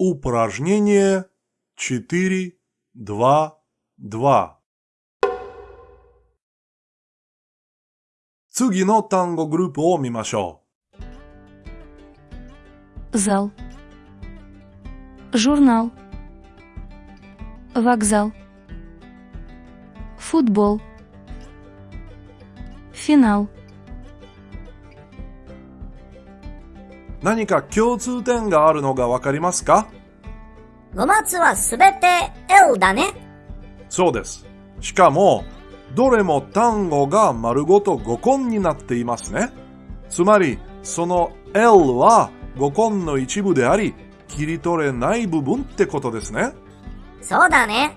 Упражнение 4.2.2次の単語グループを見ましょ Зал. Журнал. Вокзал. Футбол. Финал. 何か共通点があるのがわかりますか？5月はすべて L だね。そうです。しかも、どれも単語が丸ごと語根になっていますね。つまり、その L は語根の一部であり、切り取れない部分ってことですね。そうだね。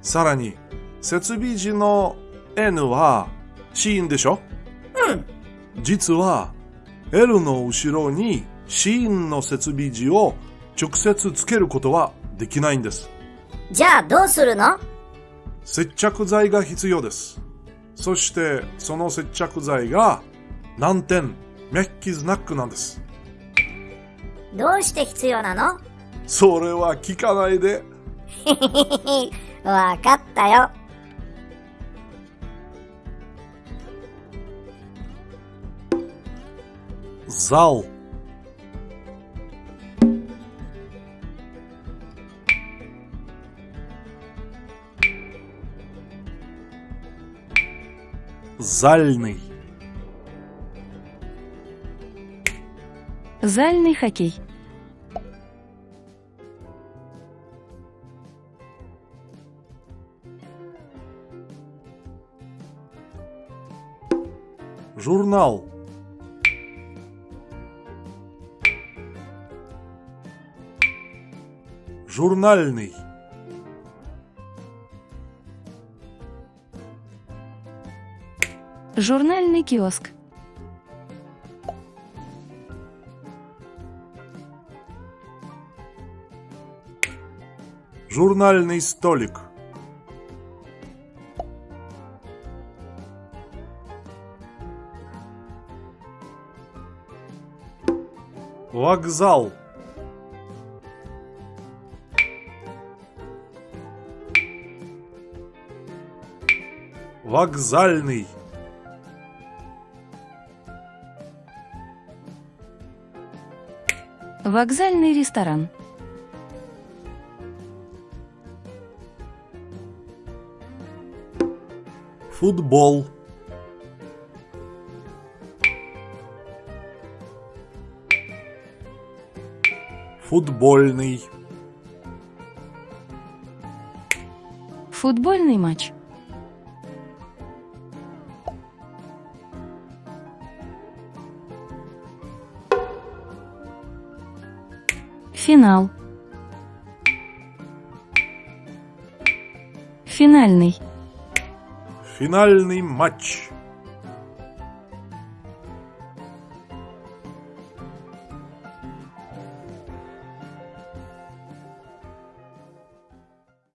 さらに、設備時の N は子音でしょ？うん。実は L の後ろに子音の設備時を直接つけることはできないんです。じゃあどうするの？接着剤が必要です。そしてその接着剤が難点、メッキズナックなんです。どうして必要なの？それは聞かないで。わかったよ。Зал. Зальный. Зальный хоккей. журнал журнальный. Журнальный киоск. журнальный столик. Вокзал вокзальный Вокзальный ресторан. футбол футбольный Футбольный матч. Финал. Финальный. финальный матч